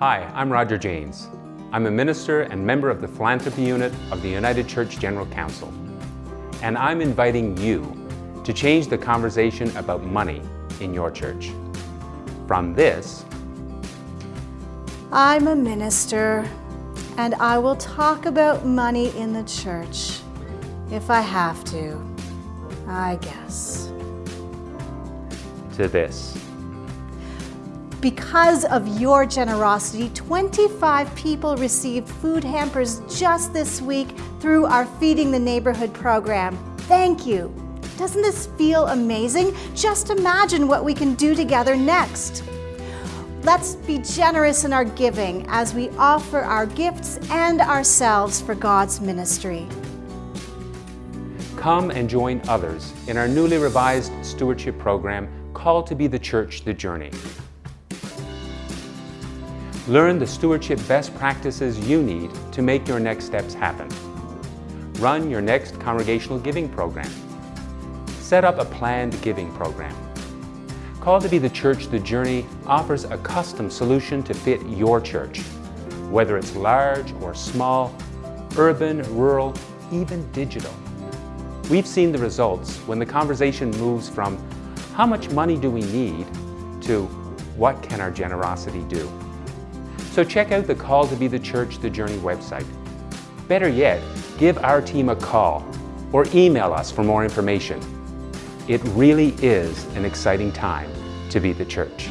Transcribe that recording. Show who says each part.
Speaker 1: Hi, I'm Roger Janes. I'm a minister and member of the Philanthropy Unit of the United Church General Council. And I'm inviting you to change the conversation about money in your church. From this,
Speaker 2: I'm a minister and I will talk about money in the church if I have to, I guess.
Speaker 1: to this.
Speaker 2: Because of your generosity, 25 people received food hampers just this week through our Feeding the Neighborhood program. Thank you. Doesn't this feel amazing? Just imagine what we can do together next. Let's be generous in our giving as we offer our gifts and ourselves for God's ministry.
Speaker 1: Come and join others in our newly revised stewardship program called to be the Church The Journey. Learn the stewardship best practices you need to make your next steps happen. Run your next congregational giving program. Set up a planned giving program. Called to be the Church The Journey offers a custom solution to fit your church, whether it's large or small, urban, rural, even digital. We've seen the results when the conversation moves from how much money do we need to what can our generosity do? So check out the Call to be the Church The Journey website. Better yet, give our team a call or email us for more information. It really is an exciting time to be the church.